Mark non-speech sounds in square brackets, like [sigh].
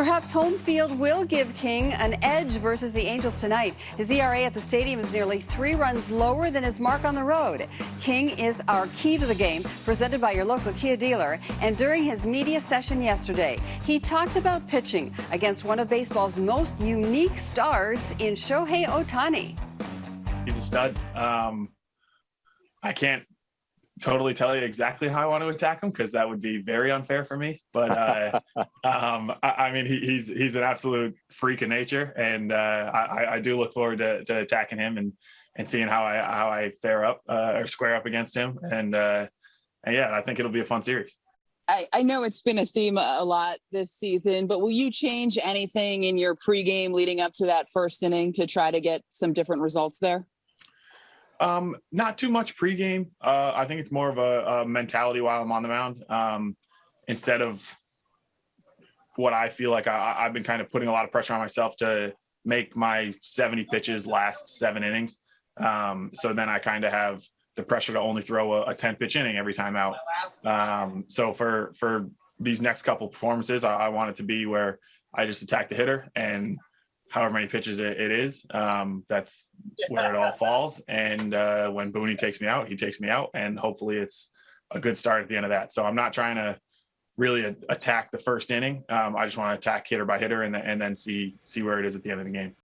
Perhaps home field will give King an edge versus the Angels tonight. His ERA at the stadium is nearly three runs lower than his mark on the road. King is our key to the game, presented by your local Kia dealer. And during his media session yesterday, he talked about pitching against one of baseball's most unique stars in Shohei Ohtani. He's a stud. Um, I can't totally tell you exactly how I want to attack him because that would be very unfair for me. But uh, I, [laughs] I, mean, he, he's he's an absolute freak of nature, and uh, I, I, do look forward to, to, attacking him and and seeing how I how I fare up uh, or square up against him. And, uh, and yeah, I think it'll be a fun series. I, I know it's been a theme a lot this season, but will you change anything in your pregame leading up to that first inning to try to get some different results there? Um, not too much pregame. Uh, I think it's more of a, a mentality while I'm on the mound. Um, instead of what I feel like I, have been kind of putting a lot of pressure on myself to make my 70 pitches last seven innings. Um, so then I kind of have the pressure to only throw a, a 10 pitch inning every time out. Um, so for for these next couple performances, I, I want it to be where I just attack the hitter and however many pitches it, it is. Um, that's where it all falls. And uh, when Booney takes me out, he takes me out, and hopefully it's a good start at the end of that. So I'm not trying to really a- attack the first inning. Um, I just want to attack hitter by hitter and, and then see see where it is at the end of the game.